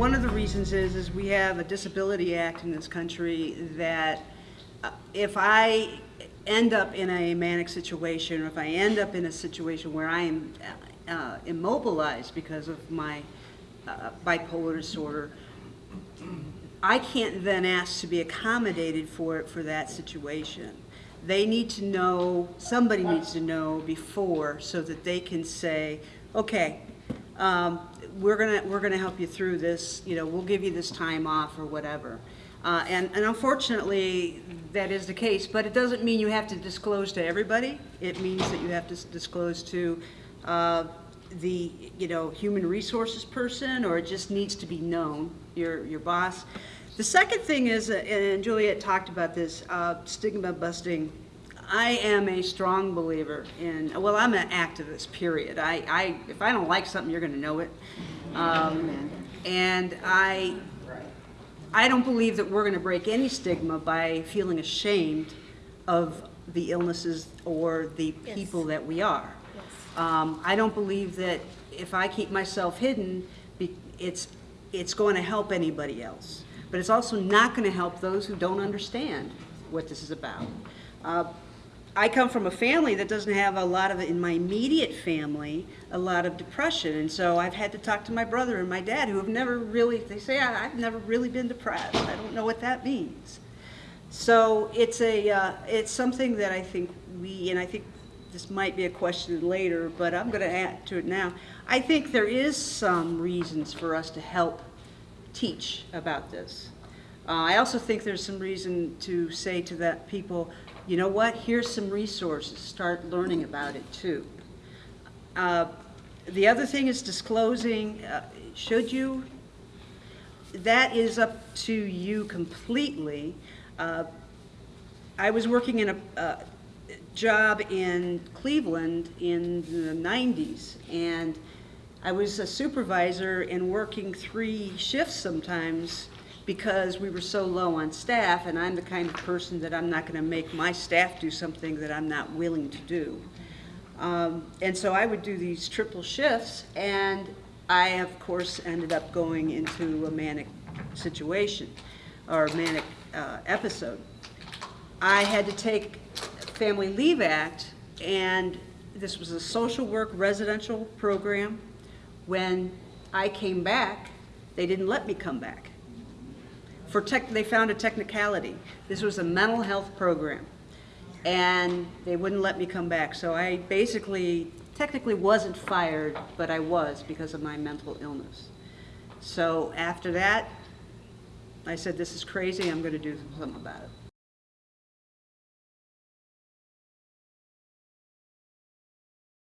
one of the reasons is, is we have a Disability Act in this country that uh, if I end up in a manic situation, or if I end up in a situation where I am uh, immobilized because of my uh, bipolar disorder, I can't then ask to be accommodated for, for that situation. They need to know, somebody needs to know before so that they can say, okay, um, we're gonna, we're gonna help you through this, you know, we'll give you this time off or whatever. Uh, and, and unfortunately, that is the case, but it doesn't mean you have to disclose to everybody. It means that you have to disclose to uh, the, you know, human resources person, or it just needs to be known, your, your boss. The second thing is, uh, and Juliet talked about this, uh, stigma busting. I am a strong believer in, well, I'm an activist, period. I, I, if I don't like something, you're gonna know it. Um, and I, I don't believe that we're gonna break any stigma by feeling ashamed of the illnesses or the people that we are. Um, I don't believe that if I keep myself hidden, it's, it's going to help anybody else. But it's also not going to help those who don't understand what this is about. Uh, I come from a family that doesn't have a lot of, in my immediate family, a lot of depression. And so I've had to talk to my brother and my dad who have never really, they say, "I- I've never really been depressed. I don't know what that means. So it's a, uh, it's something that I think we, and I think this might be a question later, but I'm going to add to it now. I think there is some reasons for us to help teach about this. Uh, I also think there's some reason to say to that people, you know what, here's some resources, start learning about it too. Uh, The other thing is disclosing, uh, should you? That is up to you completely. Uh, I was working in a, a job in Cleveland in the 90s, and I was a supervisor and working three shifts sometimes because we were so low on staff, and I'm the kind of person that I'm not going to make my staff do something that I'm not willing to do. Um, and so I would do these triple shifts, and I, of course, ended up going into a manic situation or manic uh, episode. I had to take Family Leave Act, and this was a social work residential program. When I came back, they didn't let me come back. For tech, they found a technicality. This was a mental health program, and they wouldn't let me come back. So I basically, technically wasn't fired, but I was because of my mental illness. So after that, I said, this is crazy, I'm gonna do something about it.